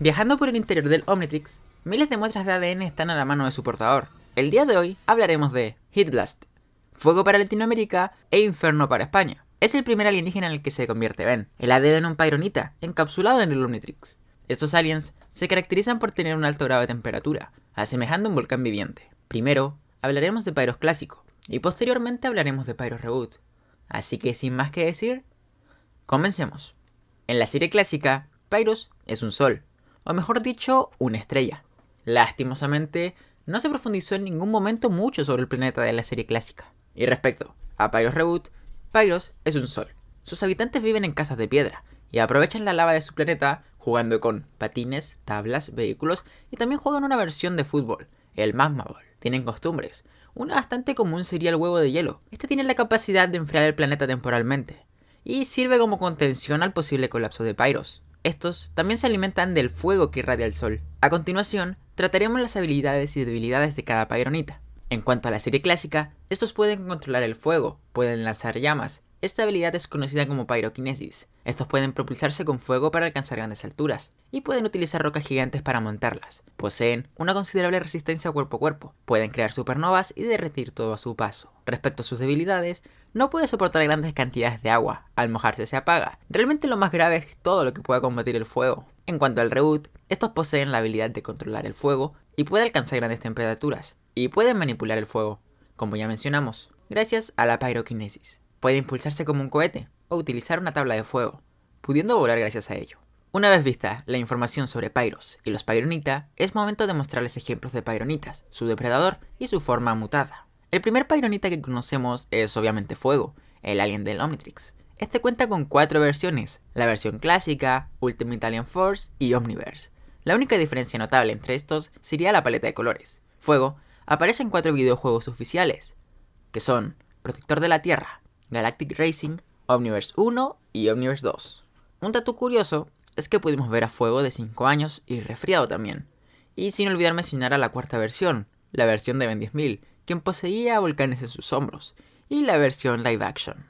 Viajando por el interior del Omnitrix, miles de muestras de ADN están a la mano de su portador. El día de hoy hablaremos de Heat Blast, Fuego para Latinoamérica e Inferno para España. Es el primer alienígena en el que se convierte Ben, el ADN en un Pyronita, encapsulado en el Omnitrix. Estos aliens se caracterizan por tener un alto grado de temperatura, asemejando un volcán viviente. Primero, hablaremos de Pyros clásico, y posteriormente hablaremos de Pyros Reboot. Así que sin más que decir, comencemos. En la serie clásica, Pyros es un sol, o mejor dicho, una estrella. Lastimosamente, no se profundizó en ningún momento mucho sobre el planeta de la serie clásica. Y respecto a Pyros Reboot, Pyros es un sol. Sus habitantes viven en casas de piedra y aprovechan la lava de su planeta jugando con patines, tablas, vehículos y también juegan una versión de fútbol, el Magma Ball. Tienen costumbres. Una bastante común sería el huevo de hielo. Este tiene la capacidad de enfriar el planeta temporalmente y sirve como contención al posible colapso de Pyros. Estos también se alimentan del fuego que irradia el sol. A continuación, trataremos las habilidades y debilidades de cada Pyronita. En cuanto a la serie clásica, estos pueden controlar el fuego, pueden lanzar llamas. Esta habilidad es conocida como pyrokinesis. Estos pueden propulsarse con fuego para alcanzar grandes alturas, y pueden utilizar rocas gigantes para montarlas. Poseen una considerable resistencia cuerpo a cuerpo, pueden crear supernovas y derretir todo a su paso. Respecto a sus debilidades, no puede soportar grandes cantidades de agua, al mojarse se apaga. Realmente lo más grave es todo lo que pueda combatir el fuego. En cuanto al reboot, estos poseen la habilidad de controlar el fuego y puede alcanzar grandes temperaturas, y pueden manipular el fuego, como ya mencionamos, gracias a la pyrokinesis. Puede impulsarse como un cohete o utilizar una tabla de fuego, pudiendo volar gracias a ello. Una vez vista la información sobre Pyros y los Pyronita, es momento de mostrarles ejemplos de Pyronitas, su depredador y su forma mutada. El primer Pyronita que conocemos es obviamente Fuego, el alien del Omnitrix. Este cuenta con cuatro versiones, la versión clásica, Ultimate Alien Force y Omniverse. La única diferencia notable entre estos sería la paleta de colores. Fuego aparece en cuatro videojuegos oficiales, que son Protector de la Tierra, Galactic Racing, Omniverse 1 y Omniverse 2. Un dato curioso es que pudimos ver a Fuego de 5 años y resfriado también. Y sin olvidar mencionar a la cuarta versión, la versión de Ben 10.000, quien poseía volcanes en sus hombros, y la versión live action.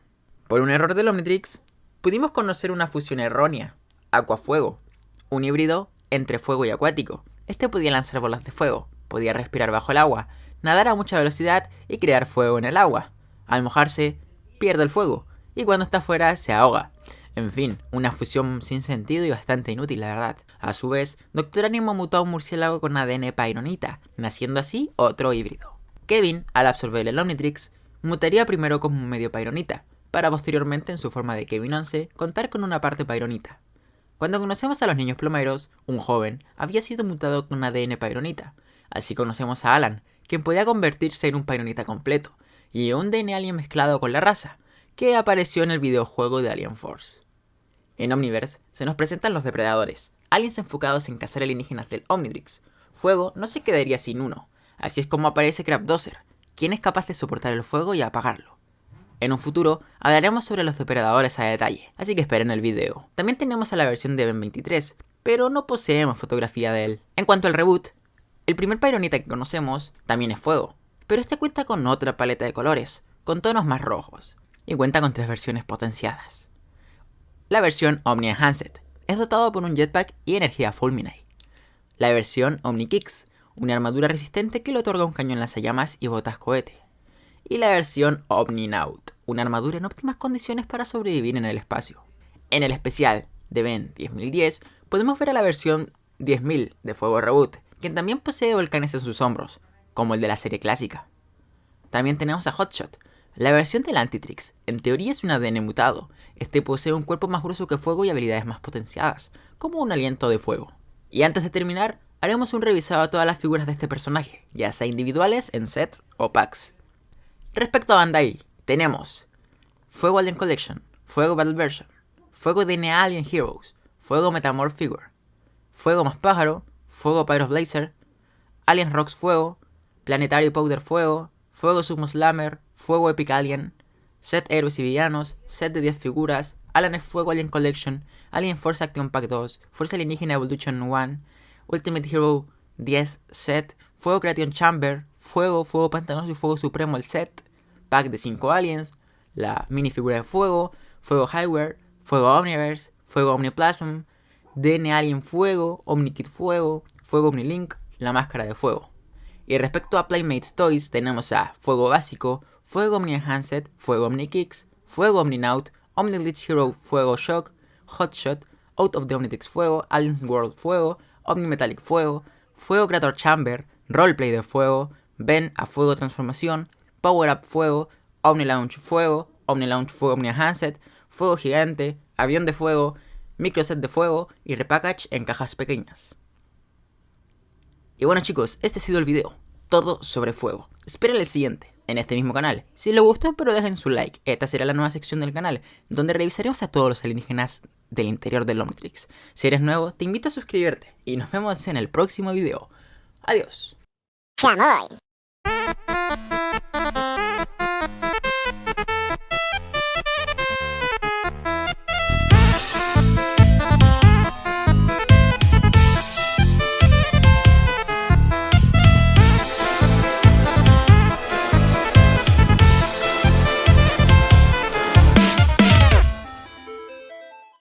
Por un error del Omnitrix, pudimos conocer una fusión errónea, Aquafuego, un híbrido entre fuego y acuático. Este podía lanzar bolas de fuego, podía respirar bajo el agua, nadar a mucha velocidad y crear fuego en el agua. Al mojarse, pierde el fuego, y cuando está fuera se ahoga. En fin, una fusión sin sentido y bastante inútil, la verdad. A su vez, Doctor Animo mutó a un murciélago con ADN pyronita, naciendo así otro híbrido. Kevin, al absorber el Omnitrix, mutaría primero como un medio pyronita, para posteriormente en su forma de Kevin 11 contar con una parte pyronita. Cuando conocemos a los niños plomeros, un joven había sido mutado con ADN pyronita, así conocemos a Alan, quien podía convertirse en un pyronita completo, y un DNA alien mezclado con la raza, que apareció en el videojuego de Alien Force. En Omniverse se nos presentan los depredadores, aliens enfocados en cazar alienígenas del Omnitrix. Fuego no se quedaría sin uno, así es como aparece Crabdozer, quien es capaz de soportar el fuego y apagarlo. En un futuro hablaremos sobre los depredadores a detalle, así que esperen el video. También tenemos a la versión de Ben 23, pero no poseemos fotografía de él. En cuanto al reboot, el primer Pyronita que conocemos también es fuego, pero este cuenta con otra paleta de colores, con tonos más rojos, y cuenta con tres versiones potenciadas. La versión Omni Enhanced es dotado por un jetpack y energía Fulminate. La versión Omni Kicks, una armadura resistente que le otorga un cañón lanzallamas y botas cohete. Y la versión Omni Naut, una armadura en óptimas condiciones para sobrevivir en el espacio. En el especial de Ben 10010 podemos ver a la versión 10.000 de Fuego Reboot, quien también posee volcanes en sus hombros, como el de la serie clásica. También tenemos a Hotshot, la versión del Antitrix, en teoría es un ADN mutado. Este posee un cuerpo más grueso que fuego y habilidades más potenciadas, como un aliento de fuego. Y antes de terminar, haremos un revisado a todas las figuras de este personaje, ya sea individuales, en sets o packs. Respecto a Bandai, tenemos Fuego Alien Collection, Fuego Battle Version, Fuego DNA Alien Heroes, Fuego Metamorph Figure, Fuego Más Pájaro, Fuego Pyro Blazer, Alien Rocks Fuego, Planetario Powder Fuego, Fuego Sumo Slammer, Fuego Epic Alien, Set Héroes y Villanos, Set de 10 figuras, Alien Fuego Alien Collection, Alien Force Action Pack 2, Fuerza Alienígena Evolution 1, Ultimate Hero 10 Set, Fuego Creation Chamber, Fuego, Fuego Pantanoso y Fuego Supremo el set, pack de 5 aliens, la minifigura de Fuego, Fuego Highware, Fuego Omniverse, Fuego Omniplasm, DN Alien Fuego, OmniKit Fuego, Fuego OmniLink, la máscara de fuego. Y respecto a Playmates Toys tenemos a Fuego Básico, Fuego Omni Enhanced, Fuego Omni Kicks, Fuego OmniNaut, OmniGlitch Hero Fuego Shock, Hotshot, Out of the Omnitrix Fuego, Aliens World Fuego, Omnimetallic Fuego, Fuego Creator Chamber, Roleplay de Fuego, Ben a Fuego Transformación, Power Up Fuego, Omni Launch Fuego, Omni Launch Fuego Omni Enhanced, Fuego Gigante, Avión de Fuego, Microset de Fuego y Repackage en cajas pequeñas. Y bueno chicos, este ha sido el video, todo sobre fuego. Esperen el siguiente, en este mismo canal. Si les gustó, pero dejen su like. Esta será la nueva sección del canal, donde revisaremos a todos los alienígenas del interior del Omnitrix. Si eres nuevo, te invito a suscribirte y nos vemos en el próximo video. Adiós.